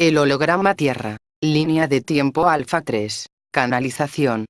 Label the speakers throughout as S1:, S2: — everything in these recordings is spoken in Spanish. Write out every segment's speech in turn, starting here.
S1: El holograma Tierra. Línea de tiempo Alfa 3. Canalización.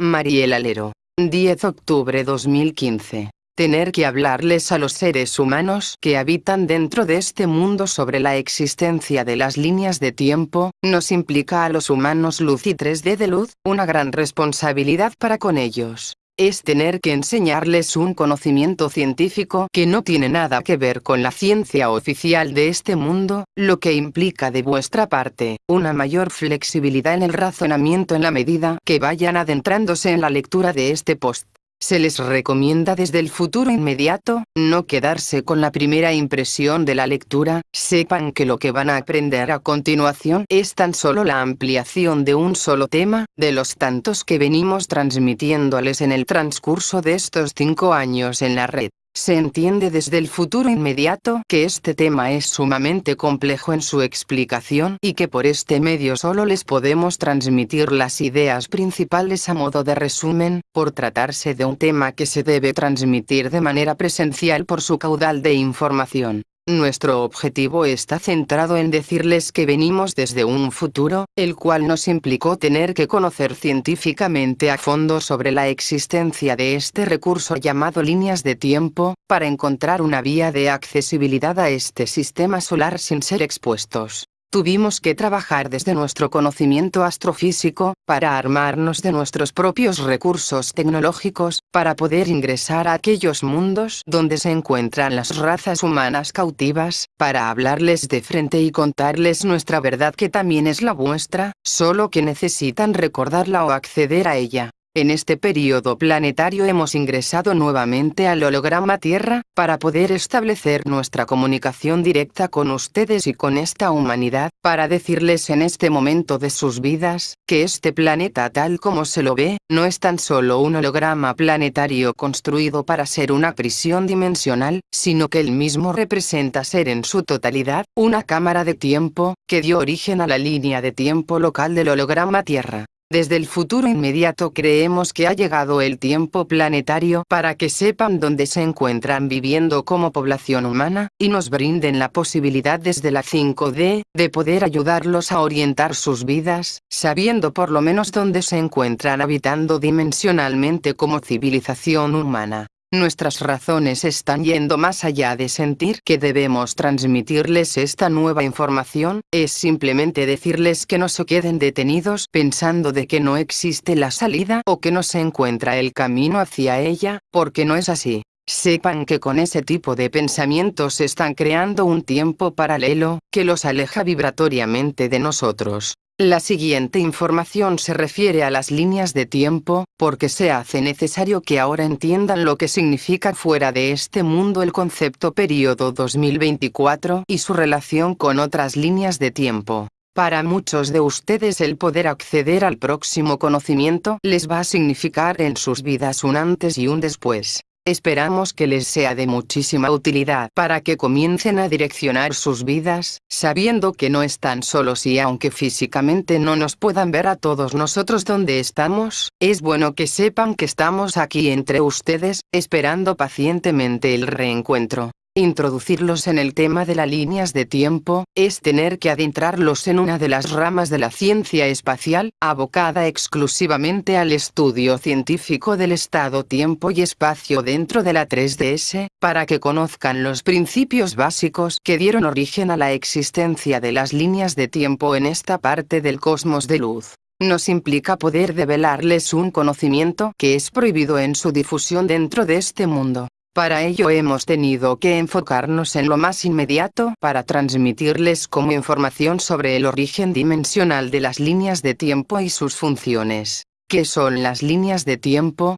S1: Mariel Alero. 10 octubre 2015. Tener que hablarles a los seres humanos que habitan dentro de este mundo sobre la existencia de las líneas de tiempo, nos implica a los humanos luz y 3D de luz, una gran responsabilidad para con ellos es tener que enseñarles un conocimiento científico que no tiene nada que ver con la ciencia oficial de este mundo, lo que implica de vuestra parte, una mayor flexibilidad en el razonamiento en la medida que vayan adentrándose en la lectura de este post. Se les recomienda desde el futuro inmediato, no quedarse con la primera impresión de la lectura, sepan que lo que van a aprender a continuación es tan solo la ampliación de un solo tema, de los tantos que venimos transmitiéndoles en el transcurso de estos cinco años en la red. Se entiende desde el futuro inmediato que este tema es sumamente complejo en su explicación y que por este medio solo les podemos transmitir las ideas principales a modo de resumen, por tratarse de un tema que se debe transmitir de manera presencial por su caudal de información. Nuestro objetivo está centrado en decirles que venimos desde un futuro, el cual nos implicó tener que conocer científicamente a fondo sobre la existencia de este recurso llamado líneas de tiempo, para encontrar una vía de accesibilidad a este sistema solar sin ser expuestos. Tuvimos que trabajar desde nuestro conocimiento astrofísico, para armarnos de nuestros propios recursos tecnológicos, para poder ingresar a aquellos mundos donde se encuentran las razas humanas cautivas, para hablarles de frente y contarles nuestra verdad que también es la vuestra, solo que necesitan recordarla o acceder a ella. En este periodo planetario hemos ingresado nuevamente al holograma Tierra, para poder establecer nuestra comunicación directa con ustedes y con esta humanidad, para decirles en este momento de sus vidas, que este planeta tal como se lo ve, no es tan solo un holograma planetario construido para ser una prisión dimensional, sino que él mismo representa ser en su totalidad, una cámara de tiempo, que dio origen a la línea de tiempo local del holograma Tierra. Desde el futuro inmediato creemos que ha llegado el tiempo planetario para que sepan dónde se encuentran viviendo como población humana, y nos brinden la posibilidad desde la 5D, de poder ayudarlos a orientar sus vidas, sabiendo por lo menos dónde se encuentran habitando dimensionalmente como civilización humana. Nuestras razones están yendo más allá de sentir que debemos transmitirles esta nueva información, es simplemente decirles que no se queden detenidos pensando de que no existe la salida o que no se encuentra el camino hacia ella, porque no es así. Sepan que con ese tipo de pensamientos están creando un tiempo paralelo, que los aleja vibratoriamente de nosotros. La siguiente información se refiere a las líneas de tiempo, porque se hace necesario que ahora entiendan lo que significa fuera de este mundo el concepto periodo 2024 y su relación con otras líneas de tiempo. Para muchos de ustedes el poder acceder al próximo conocimiento les va a significar en sus vidas un antes y un después. Esperamos que les sea de muchísima utilidad para que comiencen a direccionar sus vidas, sabiendo que no están solos y aunque físicamente no nos puedan ver a todos nosotros donde estamos, es bueno que sepan que estamos aquí entre ustedes, esperando pacientemente el reencuentro. Introducirlos en el tema de las líneas de tiempo, es tener que adentrarlos en una de las ramas de la ciencia espacial, abocada exclusivamente al estudio científico del estado tiempo y espacio dentro de la 3DS, para que conozcan los principios básicos que dieron origen a la existencia de las líneas de tiempo en esta parte del cosmos de luz nos implica poder develarles un conocimiento que es prohibido en su difusión dentro de este mundo. Para ello hemos tenido que enfocarnos en lo más inmediato para transmitirles como información sobre el origen dimensional de las líneas de tiempo y sus funciones. ¿Qué son las líneas de tiempo?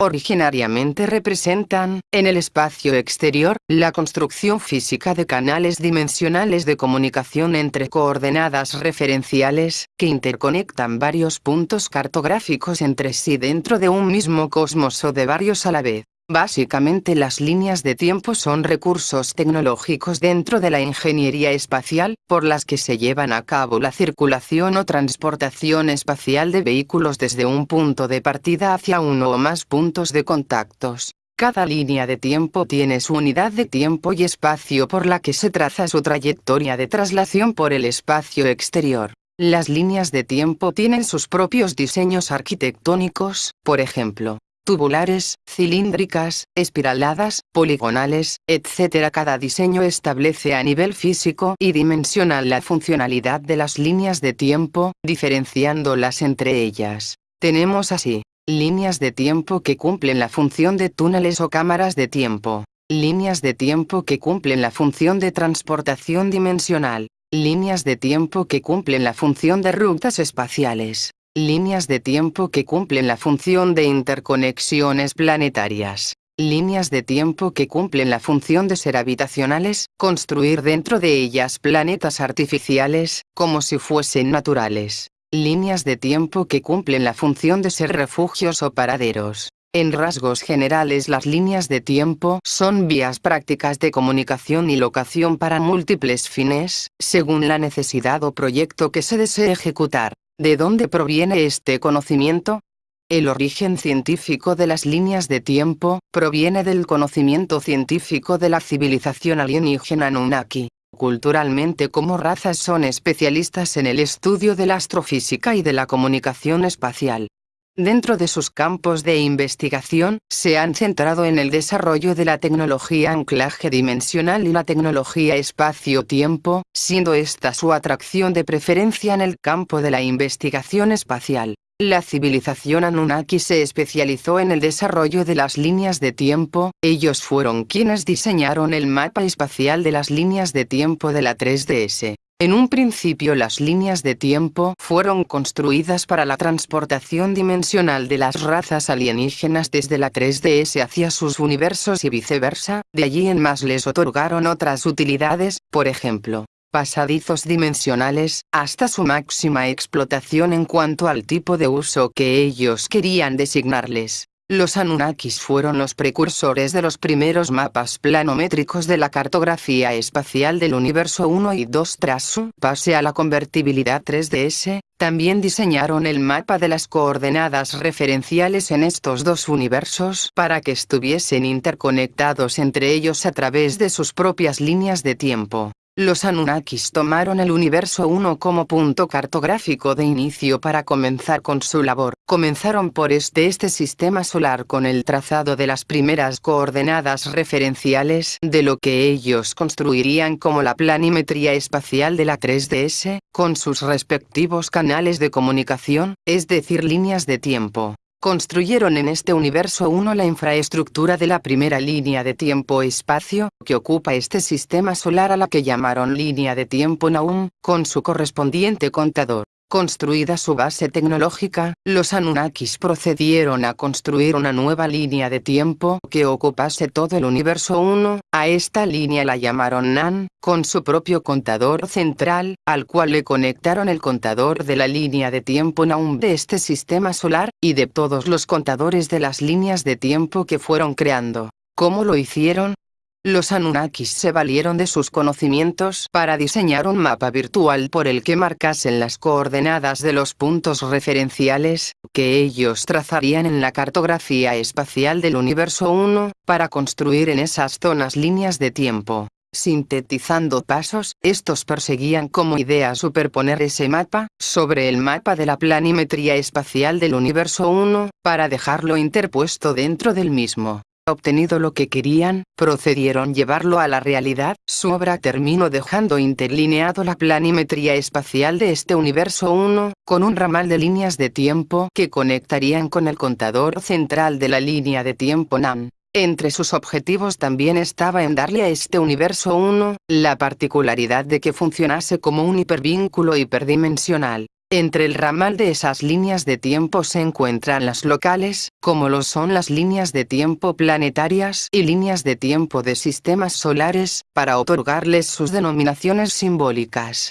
S1: Originariamente representan, en el espacio exterior, la construcción física de canales dimensionales de comunicación entre coordenadas referenciales, que interconectan varios puntos cartográficos entre sí dentro de un mismo cosmos o de varios a la vez. Básicamente las líneas de tiempo son recursos tecnológicos dentro de la ingeniería espacial, por las que se llevan a cabo la circulación o transportación espacial de vehículos desde un punto de partida hacia uno o más puntos de contactos. Cada línea de tiempo tiene su unidad de tiempo y espacio por la que se traza su trayectoria de traslación por el espacio exterior. Las líneas de tiempo tienen sus propios diseños arquitectónicos, por ejemplo, tubulares, cilíndricas, espiraladas, poligonales, etc. Cada diseño establece a nivel físico y dimensional la funcionalidad de las líneas de tiempo, diferenciándolas entre ellas. Tenemos así, líneas de tiempo que cumplen la función de túneles o cámaras de tiempo, líneas de tiempo que cumplen la función de transportación dimensional, líneas de tiempo que cumplen la función de rutas espaciales, líneas de tiempo que cumplen la función de interconexiones planetarias, líneas de tiempo que cumplen la función de ser habitacionales, construir dentro de ellas planetas artificiales, como si fuesen naturales, líneas de tiempo que cumplen la función de ser refugios o paraderos. En rasgos generales las líneas de tiempo son vías prácticas de comunicación y locación para múltiples fines, según la necesidad o proyecto que se desee ejecutar. ¿De dónde proviene este conocimiento? El origen científico de las líneas de tiempo, proviene del conocimiento científico de la civilización alienígena Anunnaki. Culturalmente como razas son especialistas en el estudio de la astrofísica y de la comunicación espacial. Dentro de sus campos de investigación, se han centrado en el desarrollo de la tecnología anclaje dimensional y la tecnología espacio-tiempo, siendo esta su atracción de preferencia en el campo de la investigación espacial. La civilización Anunnaki se especializó en el desarrollo de las líneas de tiempo, ellos fueron quienes diseñaron el mapa espacial de las líneas de tiempo de la 3DS. En un principio las líneas de tiempo fueron construidas para la transportación dimensional de las razas alienígenas desde la 3DS hacia sus universos y viceversa, de allí en más les otorgaron otras utilidades, por ejemplo, pasadizos dimensionales, hasta su máxima explotación en cuanto al tipo de uso que ellos querían designarles. Los Anunnakis fueron los precursores de los primeros mapas planométricos de la cartografía espacial del universo 1 y 2 tras su pase a la convertibilidad 3DS, también diseñaron el mapa de las coordenadas referenciales en estos dos universos para que estuviesen interconectados entre ellos a través de sus propias líneas de tiempo. Los Anunnakis tomaron el universo 1 como punto cartográfico de inicio para comenzar con su labor. Comenzaron por este este sistema solar con el trazado de las primeras coordenadas referenciales de lo que ellos construirían como la planimetría espacial de la 3DS, con sus respectivos canales de comunicación, es decir líneas de tiempo. Construyeron en este universo 1 la infraestructura de la primera línea de tiempo-espacio, que ocupa este sistema solar a la que llamaron línea de tiempo Naum, con su correspondiente contador. Construida su base tecnológica, los Anunnakis procedieron a construir una nueva línea de tiempo que ocupase todo el universo 1, a esta línea la llamaron Nan, con su propio contador central, al cual le conectaron el contador de la línea de tiempo Naum de este sistema solar, y de todos los contadores de las líneas de tiempo que fueron creando. ¿Cómo lo hicieron? Los Anunnakis se valieron de sus conocimientos para diseñar un mapa virtual por el que marcasen las coordenadas de los puntos referenciales, que ellos trazarían en la cartografía espacial del universo 1, para construir en esas zonas líneas de tiempo. Sintetizando pasos, estos perseguían como idea superponer ese mapa, sobre el mapa de la planimetría espacial del universo 1, para dejarlo interpuesto dentro del mismo obtenido lo que querían, procedieron llevarlo a la realidad, su obra terminó dejando interlineado la planimetría espacial de este universo 1, con un ramal de líneas de tiempo que conectarían con el contador central de la línea de tiempo NAM. Entre sus objetivos también estaba en darle a este universo 1, la particularidad de que funcionase como un hipervínculo hiperdimensional. Entre el ramal de esas líneas de tiempo se encuentran las locales, como lo son las líneas de tiempo planetarias y líneas de tiempo de sistemas solares, para otorgarles sus denominaciones simbólicas.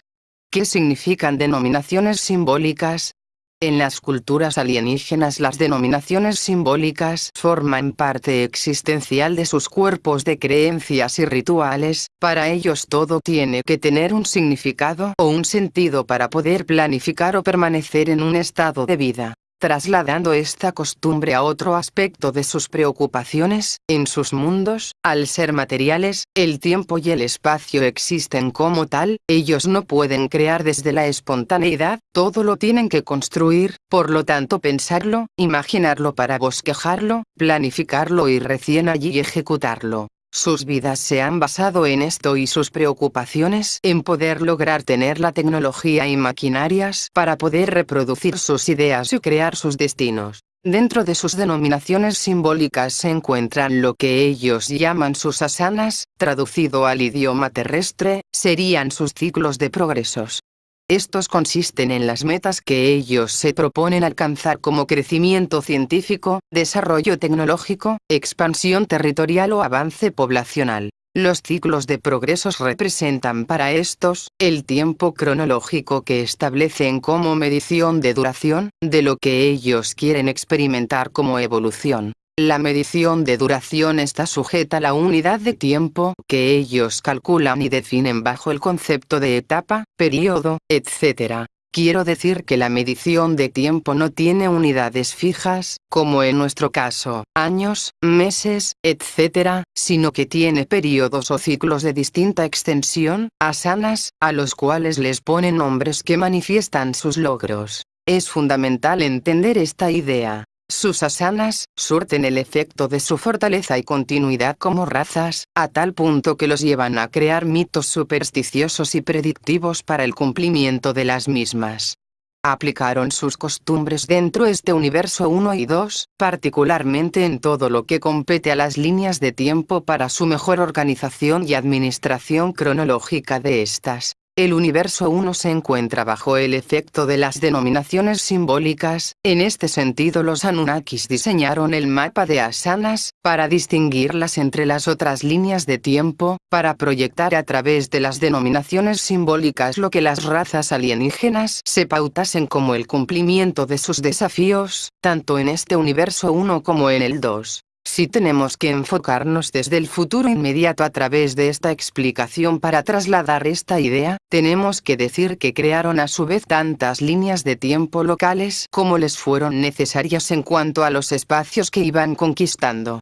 S1: ¿Qué significan denominaciones simbólicas? En las culturas alienígenas las denominaciones simbólicas forman parte existencial de sus cuerpos de creencias y rituales, para ellos todo tiene que tener un significado o un sentido para poder planificar o permanecer en un estado de vida. Trasladando esta costumbre a otro aspecto de sus preocupaciones, en sus mundos, al ser materiales, el tiempo y el espacio existen como tal, ellos no pueden crear desde la espontaneidad, todo lo tienen que construir, por lo tanto pensarlo, imaginarlo para bosquejarlo, planificarlo y recién allí ejecutarlo. Sus vidas se han basado en esto y sus preocupaciones en poder lograr tener la tecnología y maquinarias para poder reproducir sus ideas y crear sus destinos. Dentro de sus denominaciones simbólicas se encuentran lo que ellos llaman sus asanas, traducido al idioma terrestre, serían sus ciclos de progresos. Estos consisten en las metas que ellos se proponen alcanzar como crecimiento científico, desarrollo tecnológico, expansión territorial o avance poblacional. Los ciclos de progresos representan para estos, el tiempo cronológico que establecen como medición de duración, de lo que ellos quieren experimentar como evolución. La medición de duración está sujeta a la unidad de tiempo que ellos calculan y definen bajo el concepto de etapa, periodo, etc. Quiero decir que la medición de tiempo no tiene unidades fijas, como en nuestro caso, años, meses, etc., sino que tiene periodos o ciclos de distinta extensión, asanas, a los cuales les ponen nombres que manifiestan sus logros. Es fundamental entender esta idea. Sus asanas, surten el efecto de su fortaleza y continuidad como razas, a tal punto que los llevan a crear mitos supersticiosos y predictivos para el cumplimiento de las mismas. Aplicaron sus costumbres dentro este universo 1 y 2, particularmente en todo lo que compete a las líneas de tiempo para su mejor organización y administración cronológica de estas. El universo 1 se encuentra bajo el efecto de las denominaciones simbólicas, en este sentido los Anunnakis diseñaron el mapa de asanas, para distinguirlas entre las otras líneas de tiempo, para proyectar a través de las denominaciones simbólicas lo que las razas alienígenas se pautasen como el cumplimiento de sus desafíos, tanto en este universo 1 como en el 2. Si tenemos que enfocarnos desde el futuro inmediato a través de esta explicación para trasladar esta idea, tenemos que decir que crearon a su vez tantas líneas de tiempo locales como les fueron necesarias en cuanto a los espacios que iban conquistando.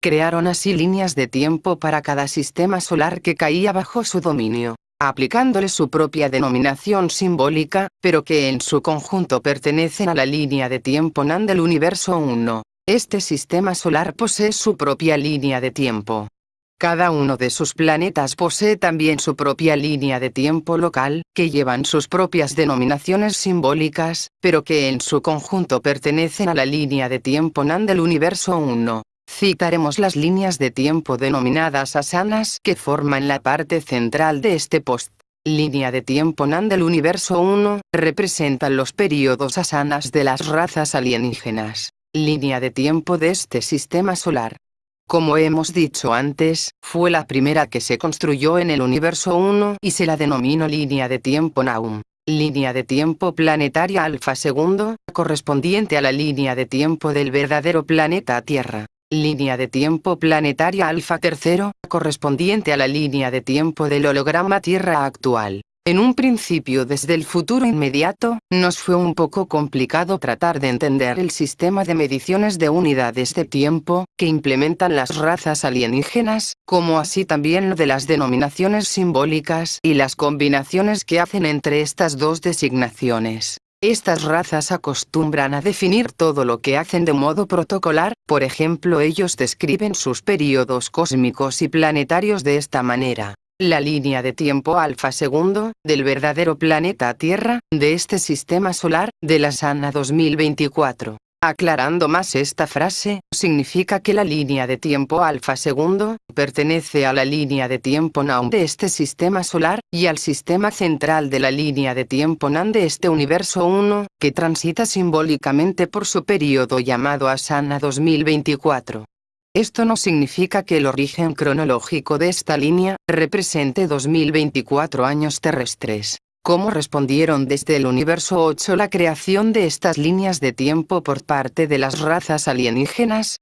S1: Crearon así líneas de tiempo para cada sistema solar que caía bajo su dominio aplicándole su propia denominación simbólica, pero que en su conjunto pertenecen a la línea de tiempo NAN del universo 1. Este sistema solar posee su propia línea de tiempo. Cada uno de sus planetas posee también su propia línea de tiempo local, que llevan sus propias denominaciones simbólicas, pero que en su conjunto pertenecen a la línea de tiempo NAN del universo 1. Citaremos las líneas de tiempo denominadas asanas que forman la parte central de este post. Línea de tiempo NAN del universo 1, representan los períodos asanas de las razas alienígenas línea de tiempo de este sistema solar. Como hemos dicho antes, fue la primera que se construyó en el universo 1 y se la denominó línea de tiempo Naum. Línea de tiempo planetaria alfa segundo, correspondiente a la línea de tiempo del verdadero planeta Tierra. Línea de tiempo planetaria alfa tercero, correspondiente a la línea de tiempo del holograma Tierra actual. En un principio desde el futuro inmediato, nos fue un poco complicado tratar de entender el sistema de mediciones de unidades de tiempo, que implementan las razas alienígenas, como así también lo de las denominaciones simbólicas y las combinaciones que hacen entre estas dos designaciones. Estas razas acostumbran a definir todo lo que hacen de modo protocolar, por ejemplo ellos describen sus períodos cósmicos y planetarios de esta manera la línea de tiempo alfa segundo, del verdadero planeta Tierra, de este sistema solar, de la Sana 2024. Aclarando más esta frase, significa que la línea de tiempo alfa segundo, pertenece a la línea de tiempo NAM de este sistema solar, y al sistema central de la línea de tiempo NAN de este universo 1, que transita simbólicamente por su periodo llamado Asana 2024. Esto no significa que el origen cronológico de esta línea, represente 2024 años terrestres. ¿Cómo respondieron desde el universo 8 la creación de estas líneas de tiempo por parte de las razas alienígenas?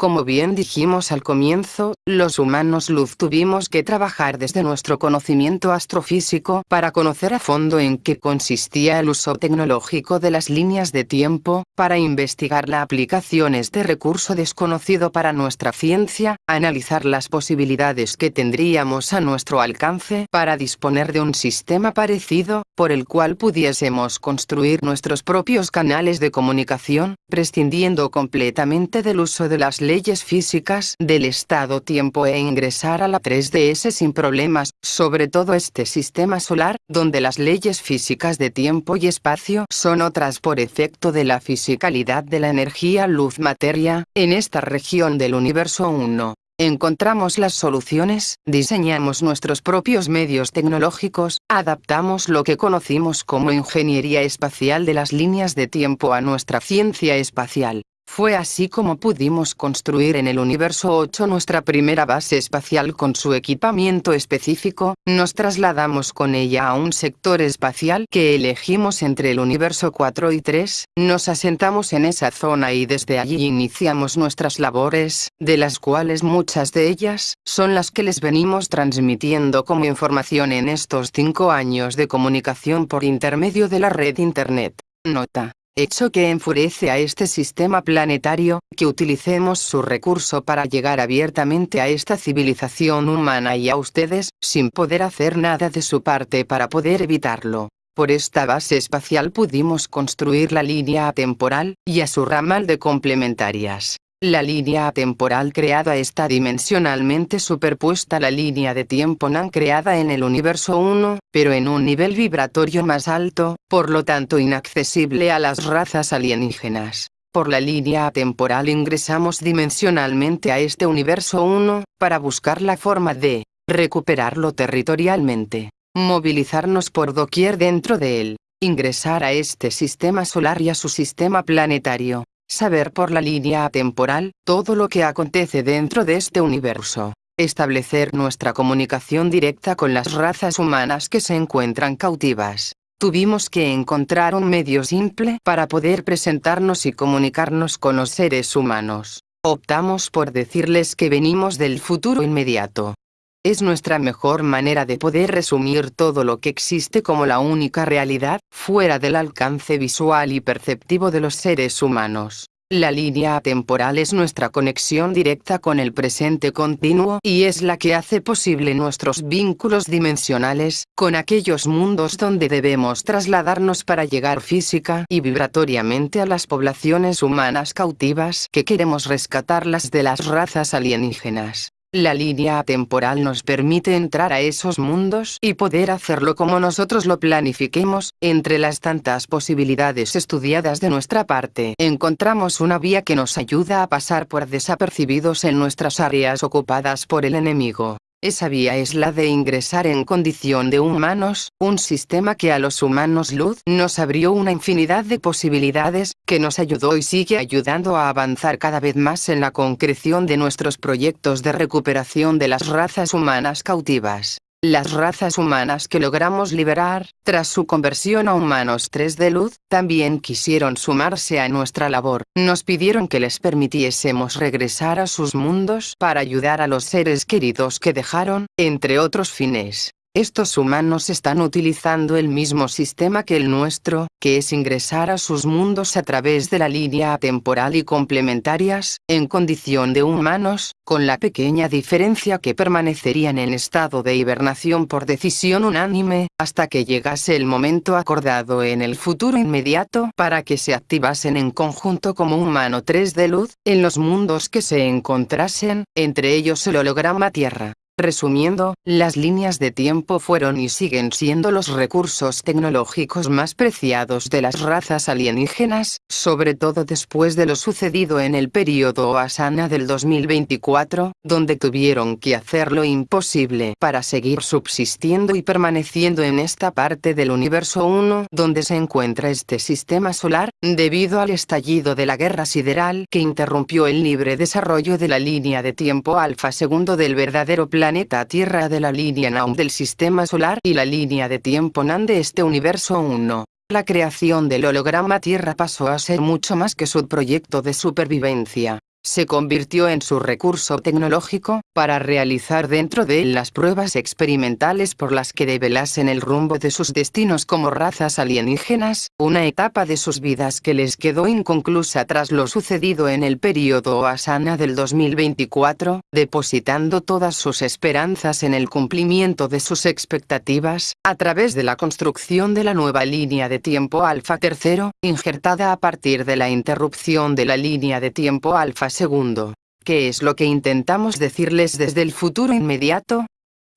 S1: Como bien dijimos al comienzo, los humanos luz tuvimos que trabajar desde nuestro conocimiento astrofísico para conocer a fondo en qué consistía el uso tecnológico de las líneas de tiempo, para investigar la aplicación este recurso desconocido para nuestra ciencia, analizar las posibilidades que tendríamos a nuestro alcance para disponer de un sistema parecido, por el cual pudiésemos construir nuestros propios canales de comunicación, prescindiendo completamente del uso de las leyes físicas del estado-tiempo e ingresar a la 3DS sin problemas, sobre todo este sistema solar, donde las leyes físicas de tiempo y espacio son otras por efecto de la fisicalidad de la energía luz-materia, en esta región del universo 1. Encontramos las soluciones, diseñamos nuestros propios medios tecnológicos, adaptamos lo que conocimos como ingeniería espacial de las líneas de tiempo a nuestra ciencia espacial. Fue así como pudimos construir en el universo 8 nuestra primera base espacial con su equipamiento específico, nos trasladamos con ella a un sector espacial que elegimos entre el universo 4 y 3, nos asentamos en esa zona y desde allí iniciamos nuestras labores, de las cuales muchas de ellas, son las que les venimos transmitiendo como información en estos cinco años de comunicación por intermedio de la red Internet. Nota hecho que enfurece a este sistema planetario, que utilicemos su recurso para llegar abiertamente a esta civilización humana y a ustedes, sin poder hacer nada de su parte para poder evitarlo. Por esta base espacial pudimos construir la línea atemporal, y a su ramal de complementarias. La línea temporal creada está dimensionalmente superpuesta a la línea de tiempo NAN creada en el universo 1, pero en un nivel vibratorio más alto, por lo tanto inaccesible a las razas alienígenas. Por la línea temporal ingresamos dimensionalmente a este universo 1, para buscar la forma de recuperarlo territorialmente, movilizarnos por doquier dentro de él, ingresar a este sistema solar y a su sistema planetario, saber por la línea temporal, todo lo que acontece dentro de este universo. Establecer nuestra comunicación directa con las razas humanas que se encuentran cautivas. Tuvimos que encontrar un medio simple para poder presentarnos y comunicarnos con los seres humanos. Optamos por decirles que venimos del futuro inmediato. Es nuestra mejor manera de poder resumir todo lo que existe como la única realidad, fuera del alcance visual y perceptivo de los seres humanos. La línea temporal es nuestra conexión directa con el presente continuo y es la que hace posible nuestros vínculos dimensionales, con aquellos mundos donde debemos trasladarnos para llegar física y vibratoriamente a las poblaciones humanas cautivas que queremos rescatarlas de las razas alienígenas. La línea temporal nos permite entrar a esos mundos y poder hacerlo como nosotros lo planifiquemos, entre las tantas posibilidades estudiadas de nuestra parte. Encontramos una vía que nos ayuda a pasar por desapercibidos en nuestras áreas ocupadas por el enemigo. Esa vía es la de ingresar en condición de humanos, un sistema que a los humanos luz nos abrió una infinidad de posibilidades, que nos ayudó y sigue ayudando a avanzar cada vez más en la concreción de nuestros proyectos de recuperación de las razas humanas cautivas. Las razas humanas que logramos liberar, tras su conversión a humanos 3 de luz, también quisieron sumarse a nuestra labor. Nos pidieron que les permitiésemos regresar a sus mundos para ayudar a los seres queridos que dejaron, entre otros fines. Estos humanos están utilizando el mismo sistema que el nuestro, que es ingresar a sus mundos a través de la línea temporal y complementarias, en condición de humanos, con la pequeña diferencia que permanecerían en estado de hibernación por decisión unánime, hasta que llegase el momento acordado en el futuro inmediato para que se activasen en conjunto como humano 3 de luz, en los mundos que se encontrasen, entre ellos el holograma Tierra. Resumiendo, las líneas de tiempo fueron y siguen siendo los recursos tecnológicos más preciados de las razas alienígenas, sobre todo después de lo sucedido en el período Asana del 2024, donde tuvieron que hacer lo imposible para seguir subsistiendo y permaneciendo en esta parte del universo 1 donde se encuentra este sistema solar, debido al estallido de la guerra sideral que interrumpió el libre desarrollo de la línea de tiempo alfa segundo del verdadero plan planeta Tierra de la línea Naum del Sistema Solar y la línea de tiempo NAN de este universo 1. La creación del holograma Tierra pasó a ser mucho más que su proyecto de supervivencia. Se convirtió en su recurso tecnológico, para realizar dentro de él las pruebas experimentales por las que develasen el rumbo de sus destinos como razas alienígenas, una etapa de sus vidas que les quedó inconclusa tras lo sucedido en el período Asana del 2024, depositando todas sus esperanzas en el cumplimiento de sus expectativas, a través de la construcción de la nueva línea de tiempo alfa tercero, injertada a partir de la interrupción de la línea de tiempo alfa segundo. ¿Qué es lo que intentamos decirles desde el futuro inmediato?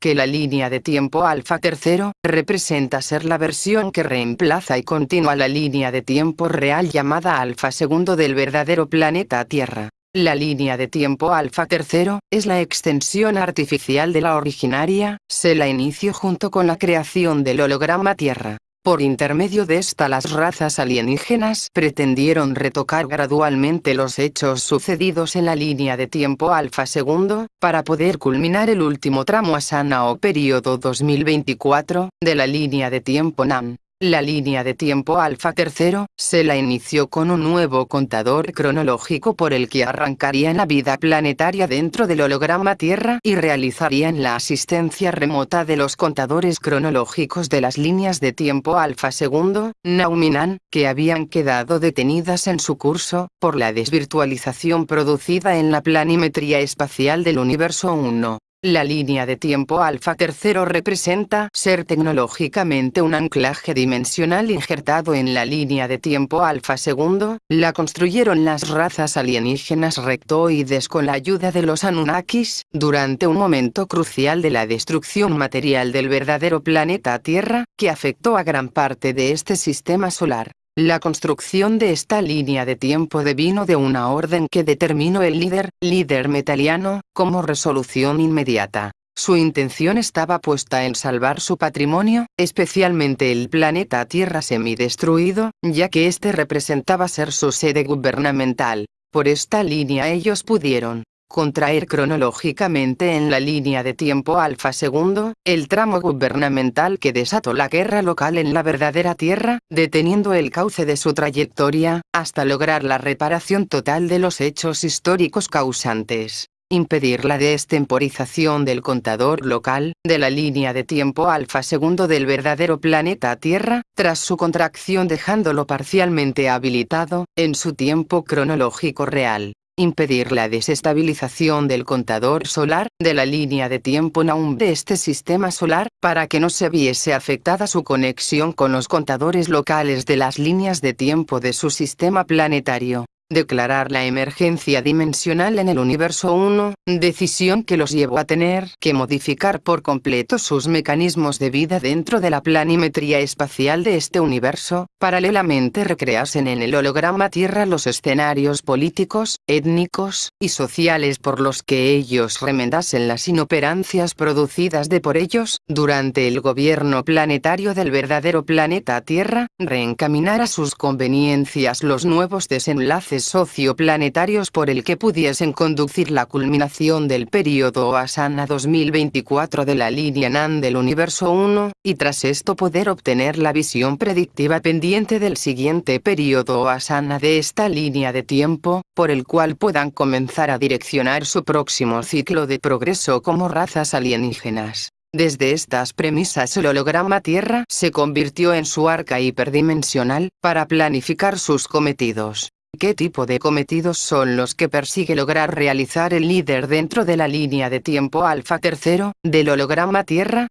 S1: que la línea de tiempo alfa tercero, representa ser la versión que reemplaza y continúa la línea de tiempo real llamada alfa segundo del verdadero planeta Tierra. La línea de tiempo alfa tercero, es la extensión artificial de la originaria, se la inició junto con la creación del holograma Tierra. Por intermedio de esta las razas alienígenas pretendieron retocar gradualmente los hechos sucedidos en la línea de tiempo alfa segundo, para poder culminar el último tramo asana o período 2024, de la línea de tiempo NAM. La línea de tiempo alfa tercero, se la inició con un nuevo contador cronológico por el que arrancarían la vida planetaria dentro del holograma Tierra y realizarían la asistencia remota de los contadores cronológicos de las líneas de tiempo alfa segundo, Nauminan, que habían quedado detenidas en su curso, por la desvirtualización producida en la planimetría espacial del universo 1. La línea de tiempo alfa tercero representa ser tecnológicamente un anclaje dimensional injertado en la línea de tiempo alfa segundo, la construyeron las razas alienígenas rectoides con la ayuda de los Anunnakis, durante un momento crucial de la destrucción material del verdadero planeta Tierra, que afectó a gran parte de este sistema solar. La construcción de esta línea de tiempo devino de una orden que determinó el líder, líder metaliano, como resolución inmediata. Su intención estaba puesta en salvar su patrimonio, especialmente el planeta Tierra semidestruido, ya que este representaba ser su sede gubernamental. Por esta línea ellos pudieron, contraer cronológicamente en la línea de tiempo alfa segundo, el tramo gubernamental que desató la guerra local en la verdadera Tierra, deteniendo el cauce de su trayectoria, hasta lograr la reparación total de los hechos históricos causantes impedir la destemporización del contador local, de la línea de tiempo alfa segundo del verdadero planeta Tierra, tras su contracción dejándolo parcialmente habilitado, en su tiempo cronológico real impedir la desestabilización del contador solar, de la línea de tiempo NAUM de este sistema solar, para que no se viese afectada su conexión con los contadores locales de las líneas de tiempo de su sistema planetario declarar la emergencia dimensional en el universo 1, decisión que los llevó a tener que modificar por completo sus mecanismos de vida dentro de la planimetría espacial de este universo, paralelamente recreasen en el holograma Tierra los escenarios políticos, étnicos, y sociales por los que ellos remendasen las inoperancias producidas de por ellos, durante el gobierno planetario del verdadero planeta Tierra, reencaminar a sus conveniencias los nuevos desenlaces socioplanetarios por el que pudiesen conducir la culminación del período Asana 2024 de la línea NAN del universo 1, y tras esto poder obtener la visión predictiva pendiente del siguiente período Asana de esta línea de tiempo, por el cual puedan comenzar a direccionar su próximo ciclo de progreso como razas alienígenas. Desde estas premisas el holograma Tierra se convirtió en su arca hiperdimensional, para planificar sus cometidos. ¿Qué tipo de cometidos son los que persigue lograr realizar el líder dentro de la línea de tiempo alfa tercero, del holograma Tierra?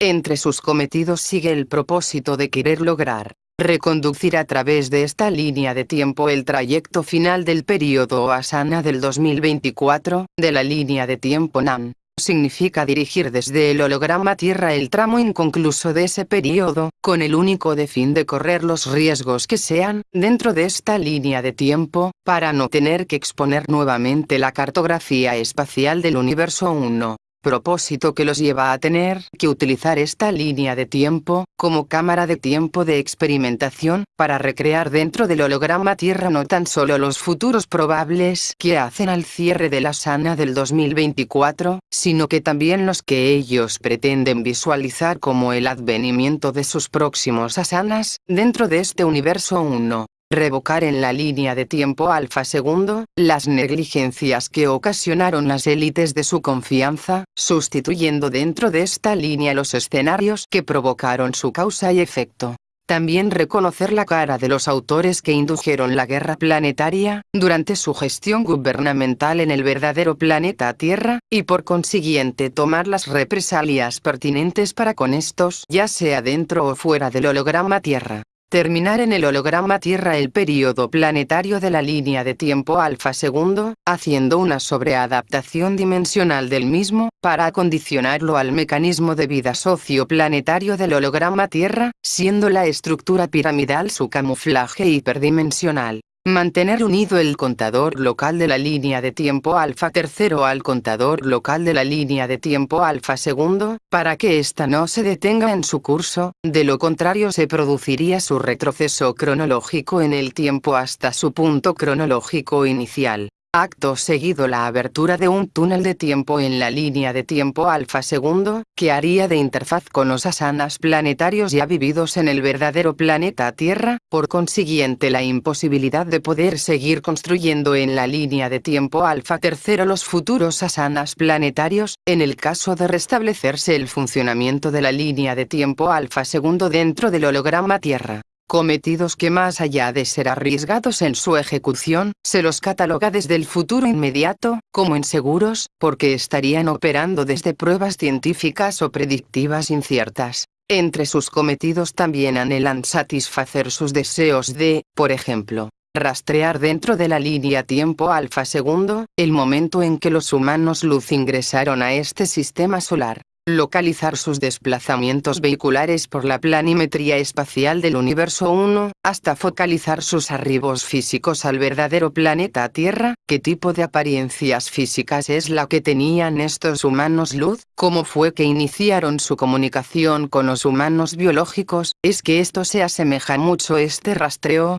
S1: Entre sus cometidos sigue el propósito de querer lograr reconducir a través de esta línea de tiempo el trayecto final del período Asana del 2024, de la línea de tiempo NAM significa dirigir desde el holograma Tierra el tramo inconcluso de ese periodo, con el único de fin de correr los riesgos que sean, dentro de esta línea de tiempo, para no tener que exponer nuevamente la cartografía espacial del universo 1 propósito que los lleva a tener que utilizar esta línea de tiempo, como cámara de tiempo de experimentación, para recrear dentro del holograma Tierra no tan solo los futuros probables que hacen al cierre de la sana del 2024, sino que también los que ellos pretenden visualizar como el advenimiento de sus próximos asanas, dentro de este universo 1 revocar en la línea de tiempo alfa segundo, las negligencias que ocasionaron las élites de su confianza, sustituyendo dentro de esta línea los escenarios que provocaron su causa y efecto. También reconocer la cara de los autores que indujeron la guerra planetaria, durante su gestión gubernamental en el verdadero planeta Tierra, y por consiguiente tomar las represalias pertinentes para con estos, ya sea dentro o fuera del holograma Tierra terminar en el holograma Tierra el período planetario de la línea de tiempo alfa segundo, haciendo una sobreadaptación dimensional del mismo, para acondicionarlo al mecanismo de vida socioplanetario del holograma Tierra, siendo la estructura piramidal su camuflaje hiperdimensional. Mantener unido el contador local de la línea de tiempo alfa tercero al contador local de la línea de tiempo alfa segundo, para que ésta no se detenga en su curso, de lo contrario se produciría su retroceso cronológico en el tiempo hasta su punto cronológico inicial. Acto seguido la abertura de un túnel de tiempo en la línea de tiempo alfa segundo, que haría de interfaz con los asanas planetarios ya vividos en el verdadero planeta Tierra, por consiguiente la imposibilidad de poder seguir construyendo en la línea de tiempo alfa tercero los futuros asanas planetarios, en el caso de restablecerse el funcionamiento de la línea de tiempo alfa segundo dentro del holograma Tierra cometidos que más allá de ser arriesgados en su ejecución, se los cataloga desde el futuro inmediato, como inseguros, porque estarían operando desde pruebas científicas o predictivas inciertas. Entre sus cometidos también anhelan satisfacer sus deseos de, por ejemplo, rastrear dentro de la línea tiempo alfa segundo, el momento en que los humanos luz ingresaron a este sistema solar localizar sus desplazamientos vehiculares por la planimetría espacial del universo 1, hasta focalizar sus arribos físicos al verdadero planeta Tierra, qué tipo de apariencias físicas es la que tenían estos humanos luz, cómo fue que iniciaron su comunicación con los humanos biológicos, es que esto se asemeja mucho este rastreo,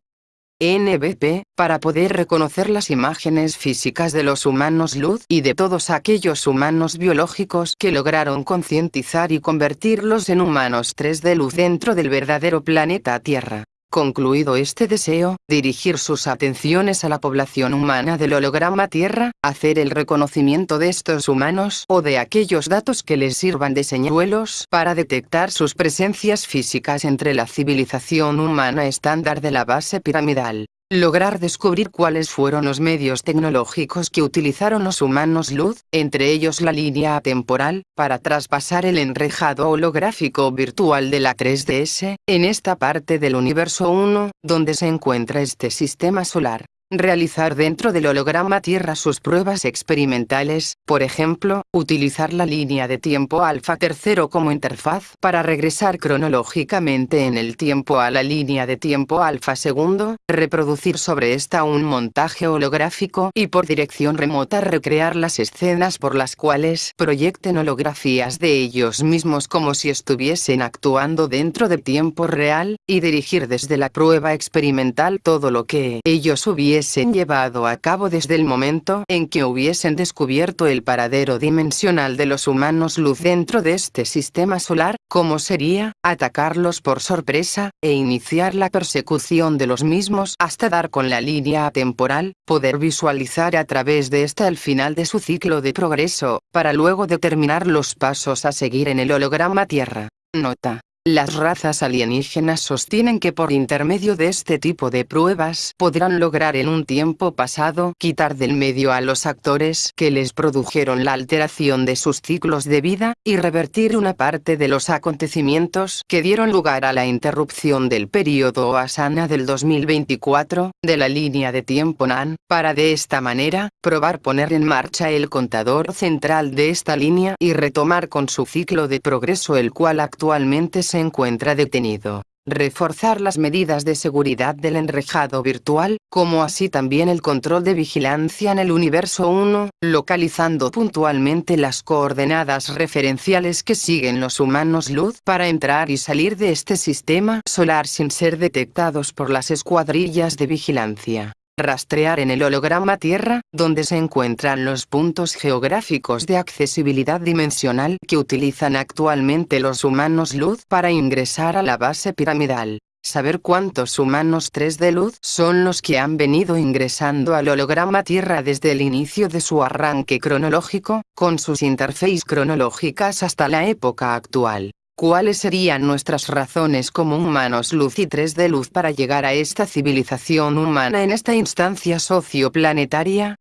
S1: NBP, para poder reconocer las imágenes físicas de los humanos luz y de todos aquellos humanos biológicos que lograron concientizar y convertirlos en humanos 3 de luz dentro del verdadero planeta Tierra. Concluido este deseo, dirigir sus atenciones a la población humana del holograma Tierra, hacer el reconocimiento de estos humanos o de aquellos datos que les sirvan de señuelos para detectar sus presencias físicas entre la civilización humana estándar de la base piramidal. Lograr descubrir cuáles fueron los medios tecnológicos que utilizaron los humanos luz, entre ellos la línea atemporal, para traspasar el enrejado holográfico virtual de la 3DS, en esta parte del universo 1, donde se encuentra este sistema solar realizar dentro del holograma Tierra sus pruebas experimentales, por ejemplo, utilizar la línea de tiempo alfa tercero como interfaz para regresar cronológicamente en el tiempo a la línea de tiempo alfa segundo, reproducir sobre esta un montaje holográfico y por dirección remota recrear las escenas por las cuales proyecten holografías de ellos mismos como si estuviesen actuando dentro de tiempo real, y dirigir desde la prueba experimental todo lo que ellos hubiesen hubiesen llevado a cabo desde el momento en que hubiesen descubierto el paradero dimensional de los humanos luz dentro de este sistema solar, como sería, atacarlos por sorpresa, e iniciar la persecución de los mismos hasta dar con la línea atemporal, poder visualizar a través de esta el final de su ciclo de progreso, para luego determinar los pasos a seguir en el holograma Tierra. Nota. Las razas alienígenas sostienen que por intermedio de este tipo de pruebas podrán lograr en un tiempo pasado quitar del medio a los actores que les produjeron la alteración de sus ciclos de vida, y revertir una parte de los acontecimientos que dieron lugar a la interrupción del período Asana del 2024, de la línea de tiempo NAN, para de esta manera, probar poner en marcha el contador central de esta línea y retomar con su ciclo de progreso el cual actualmente se encuentra detenido. Reforzar las medidas de seguridad del enrejado virtual, como así también el control de vigilancia en el universo 1, localizando puntualmente las coordenadas referenciales que siguen los humanos luz para entrar y salir de este sistema solar sin ser detectados por las escuadrillas de vigilancia rastrear en el holograma Tierra, donde se encuentran los puntos geográficos de accesibilidad dimensional que utilizan actualmente los humanos luz para ingresar a la base piramidal saber cuántos humanos 3 de luz son los que han venido ingresando al holograma Tierra desde el inicio de su arranque cronológico, con sus interfaces cronológicas hasta la época actual. ¿Cuáles serían nuestras razones como humanos luz y 3 de luz para llegar a esta civilización humana en esta instancia socioplanetaria?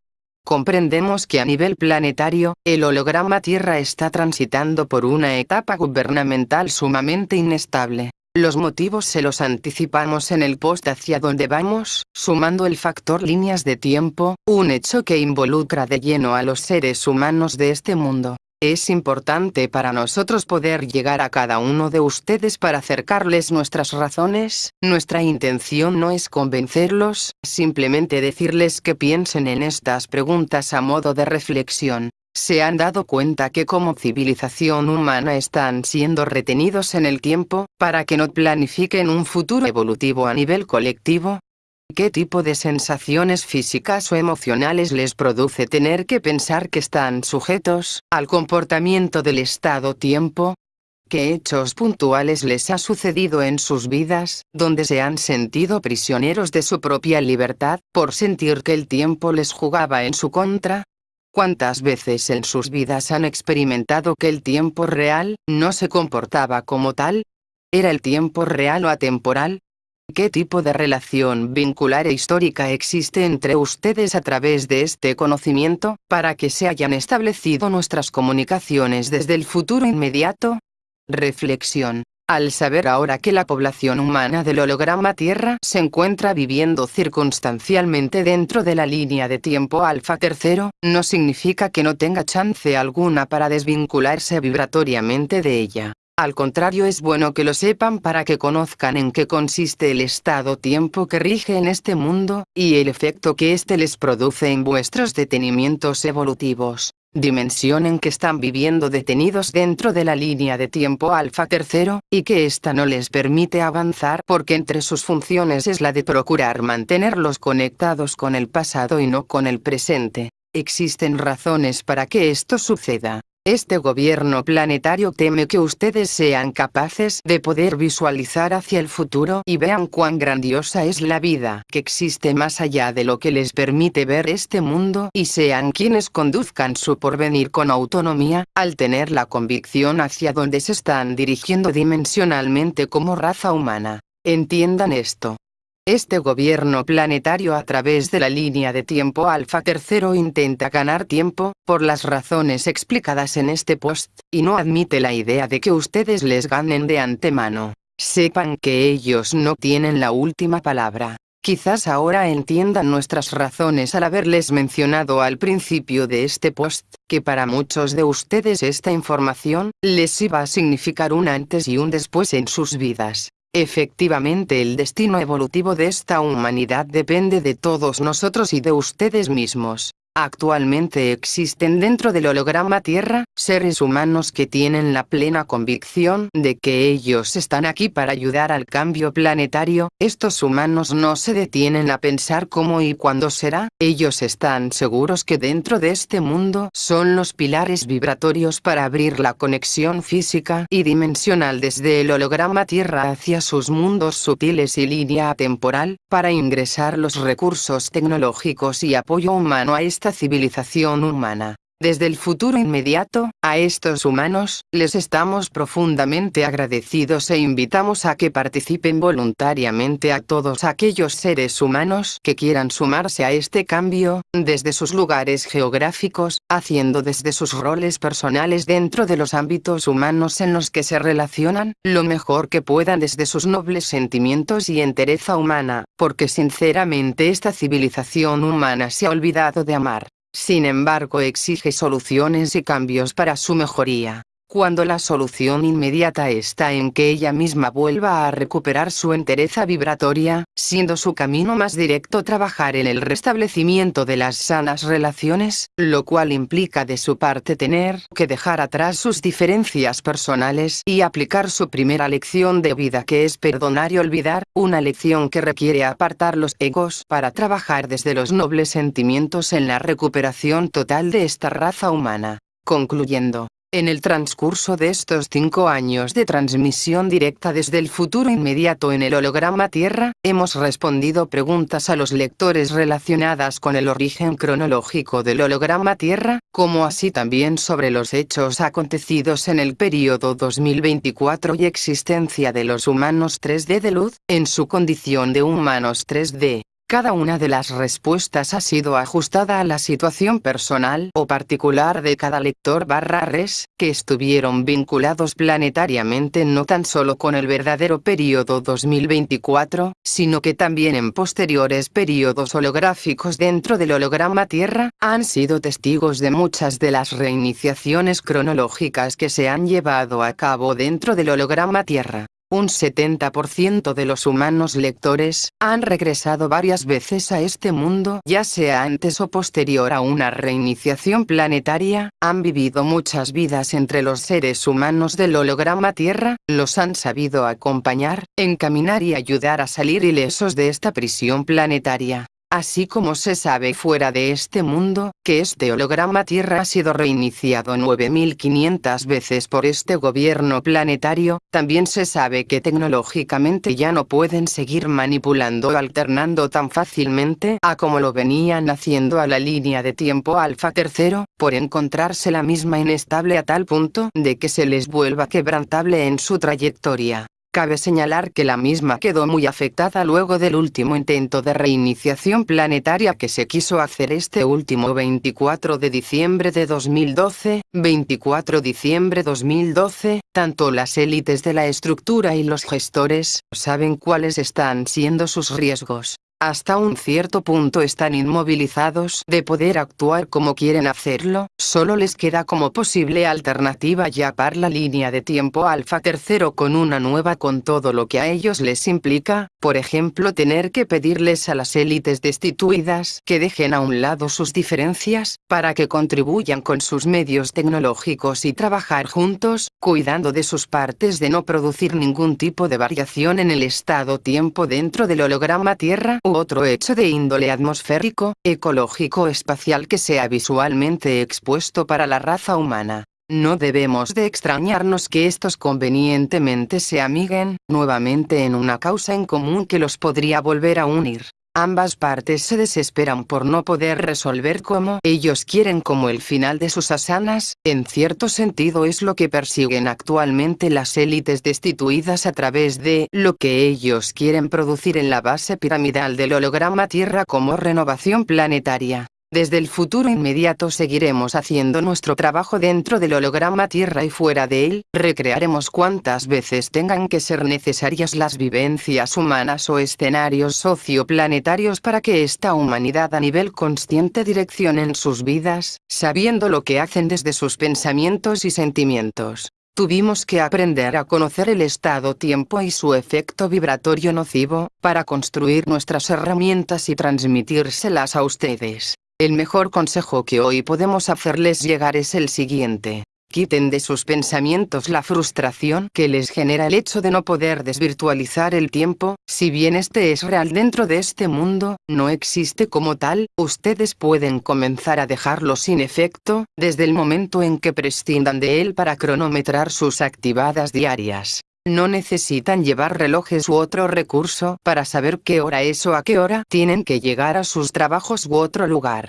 S1: Comprendemos que a nivel planetario, el holograma Tierra está transitando por una etapa gubernamental sumamente inestable. Los motivos se los anticipamos en el post hacia donde vamos, sumando el factor líneas de tiempo, un hecho que involucra de lleno a los seres humanos de este mundo. Es importante para nosotros poder llegar a cada uno de ustedes para acercarles nuestras razones, nuestra intención no es convencerlos, simplemente decirles que piensen en estas preguntas a modo de reflexión se han dado cuenta que como civilización humana están siendo retenidos en el tiempo, para que no planifiquen un futuro evolutivo a nivel colectivo? ¿Qué tipo de sensaciones físicas o emocionales les produce tener que pensar que están sujetos al comportamiento del estado-tiempo? ¿Qué hechos puntuales les ha sucedido en sus vidas, donde se han sentido prisioneros de su propia libertad, por sentir que el tiempo les jugaba en su contra? ¿Cuántas veces en sus vidas han experimentado que el tiempo real no se comportaba como tal? ¿Era el tiempo real o atemporal? ¿Qué tipo de relación vincular e histórica existe entre ustedes a través de este conocimiento, para que se hayan establecido nuestras comunicaciones desde el futuro inmediato? Reflexión. Al saber ahora que la población humana del holograma Tierra se encuentra viviendo circunstancialmente dentro de la línea de tiempo alfa tercero, no significa que no tenga chance alguna para desvincularse vibratoriamente de ella. Al contrario es bueno que lo sepan para que conozcan en qué consiste el estado-tiempo que rige en este mundo, y el efecto que éste les produce en vuestros detenimientos evolutivos dimensión en que están viviendo detenidos dentro de la línea de tiempo alfa tercero, y que ésta no les permite avanzar porque entre sus funciones es la de procurar mantenerlos conectados con el pasado y no con el presente. Existen razones para que esto suceda. Este gobierno planetario teme que ustedes sean capaces de poder visualizar hacia el futuro y vean cuán grandiosa es la vida que existe más allá de lo que les permite ver este mundo y sean quienes conduzcan su porvenir con autonomía, al tener la convicción hacia donde se están dirigiendo dimensionalmente como raza humana. Entiendan esto. Este gobierno planetario a través de la línea de tiempo alfa tercero intenta ganar tiempo, por las razones explicadas en este post, y no admite la idea de que ustedes les ganen de antemano. Sepan que ellos no tienen la última palabra. Quizás ahora entiendan nuestras razones al haberles mencionado al principio de este post, que para muchos de ustedes esta información, les iba a significar un antes y un después en sus vidas. Efectivamente el destino evolutivo de esta humanidad depende de todos nosotros y de ustedes mismos. Actualmente existen dentro del holograma Tierra, seres humanos que tienen la plena convicción de que ellos están aquí para ayudar al cambio planetario, estos humanos no se detienen a pensar cómo y cuándo será, ellos están seguros que dentro de este mundo son los pilares vibratorios para abrir la conexión física y dimensional desde el holograma Tierra hacia sus mundos sutiles y línea temporal, para ingresar los recursos tecnológicos y apoyo humano a esta civilización humana. Desde el futuro inmediato, a estos humanos, les estamos profundamente agradecidos e invitamos a que participen voluntariamente a todos aquellos seres humanos que quieran sumarse a este cambio, desde sus lugares geográficos, haciendo desde sus roles personales dentro de los ámbitos humanos en los que se relacionan, lo mejor que puedan desde sus nobles sentimientos y entereza humana, porque sinceramente esta civilización humana se ha olvidado de amar. Sin embargo exige soluciones y cambios para su mejoría. Cuando la solución inmediata está en que ella misma vuelva a recuperar su entereza vibratoria, siendo su camino más directo trabajar en el restablecimiento de las sanas relaciones, lo cual implica de su parte tener que dejar atrás sus diferencias personales y aplicar su primera lección de vida que es perdonar y olvidar, una lección que requiere apartar los egos para trabajar desde los nobles sentimientos en la recuperación total de esta raza humana. Concluyendo, En el transcurso de estos cinco años de transmisión directa desde el futuro inmediato en el holograma Tierra, hemos respondido preguntas a los lectores relacionadas con el origen cronológico del holograma Tierra, como así también sobre los hechos acontecidos en el período 2024 y existencia de los humanos 3D de luz, en su condición de humanos 3D. Cada una de las respuestas ha sido ajustada a la situación personal o particular de cada lector barra res, que estuvieron vinculados planetariamente no tan solo con el verdadero período 2024, sino que también en posteriores períodos holográficos dentro del holograma Tierra, han sido testigos de muchas de las reiniciaciones cronológicas que se han llevado a cabo dentro del holograma Tierra. Un 70% de los humanos lectores, han regresado varias veces a este mundo ya sea antes o posterior a una reiniciación planetaria, han vivido muchas vidas entre los seres humanos del holograma Tierra, los han sabido acompañar, encaminar y ayudar a salir ilesos de esta prisión planetaria. Así como se sabe fuera de este mundo, que este holograma Tierra ha sido reiniciado 9500 veces por este gobierno planetario, también se sabe que tecnológicamente ya no pueden seguir manipulando o alternando tan fácilmente a como lo venían haciendo a la línea de tiempo alfa tercero, por encontrarse la misma inestable a tal punto de que se les vuelva quebrantable en su trayectoria. Cabe señalar que la misma quedó muy afectada luego del último intento de reiniciación planetaria que se quiso hacer este último 24 de diciembre de 2012, 24 diciembre 2012, tanto las élites de la estructura y los gestores saben cuáles están siendo sus riesgos hasta un cierto punto están inmovilizados de poder actuar como quieren hacerlo, solo les queda como posible alternativa yapar la línea de tiempo alfa tercero con una nueva con todo lo que a ellos les implica, por ejemplo tener que pedirles a las élites destituidas que dejen a un lado sus diferencias, para que contribuyan con sus medios tecnológicos y trabajar juntos, cuidando de sus partes de no producir ningún tipo de variación en el estado-tiempo dentro del holograma Tierra otro hecho de índole atmosférico, ecológico espacial que sea visualmente expuesto para la raza humana. No debemos de extrañarnos que estos convenientemente se amiguen, nuevamente en una causa en común que los podría volver a unir. Ambas partes se desesperan por no poder resolver como ellos quieren como el final de sus asanas, en cierto sentido es lo que persiguen actualmente las élites destituidas a través de lo que ellos quieren producir en la base piramidal del holograma Tierra como renovación planetaria. Desde el futuro inmediato seguiremos haciendo nuestro trabajo dentro del holograma Tierra y fuera de él, recrearemos cuantas veces tengan que ser necesarias las vivencias humanas o escenarios socioplanetarios para que esta humanidad a nivel consciente direccionen sus vidas, sabiendo lo que hacen desde sus pensamientos y sentimientos. Tuvimos que aprender a conocer el estado-tiempo y su efecto vibratorio nocivo, para construir nuestras herramientas y transmitírselas a ustedes. El mejor consejo que hoy podemos hacerles llegar es el siguiente. Quiten de sus pensamientos la frustración que les genera el hecho de no poder desvirtualizar el tiempo, si bien este es real dentro de este mundo, no existe como tal, ustedes pueden comenzar a dejarlo sin efecto, desde el momento en que prescindan de él para cronometrar sus activadas diarias. No necesitan llevar relojes u otro recurso para saber qué hora es o a qué hora tienen que llegar a sus trabajos u otro lugar.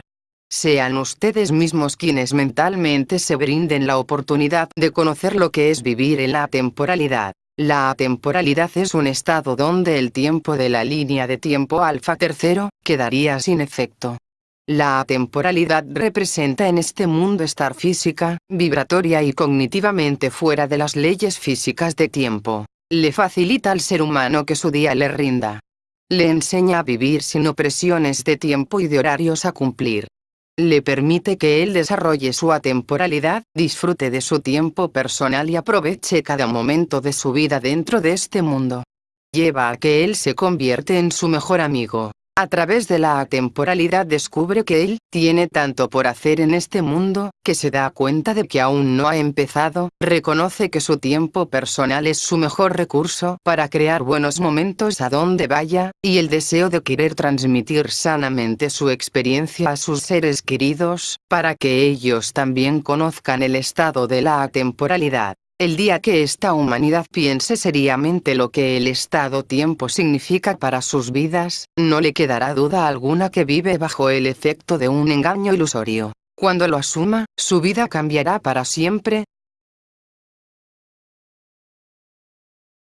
S1: Sean ustedes mismos quienes mentalmente se brinden la oportunidad de conocer lo que es vivir en la atemporalidad. La atemporalidad es un estado donde el tiempo de la línea de tiempo alfa tercero, quedaría sin efecto. La atemporalidad representa en este mundo estar física, vibratoria y cognitivamente fuera de las leyes físicas de tiempo. Le facilita al ser humano que su día le rinda. Le enseña a vivir sin opresiones de tiempo y de horarios a cumplir. Le permite que él desarrolle su atemporalidad, disfrute de su tiempo personal y aproveche cada momento de su vida dentro de este mundo. Lleva a que él se convierte en su mejor amigo A través de la atemporalidad descubre que él tiene tanto por hacer en este mundo, que se da cuenta de que aún no ha empezado, reconoce que su tiempo personal es su mejor recurso para crear buenos momentos a donde vaya, y el deseo de querer transmitir sanamente su experiencia a sus seres queridos, para que ellos también conozcan el estado de la atemporalidad. El día que esta humanidad piense seriamente lo que el estado-tiempo significa para sus vidas, no le quedará duda alguna que vive bajo el efecto de un engaño ilusorio. Cuando lo asuma, su vida cambiará para siempre,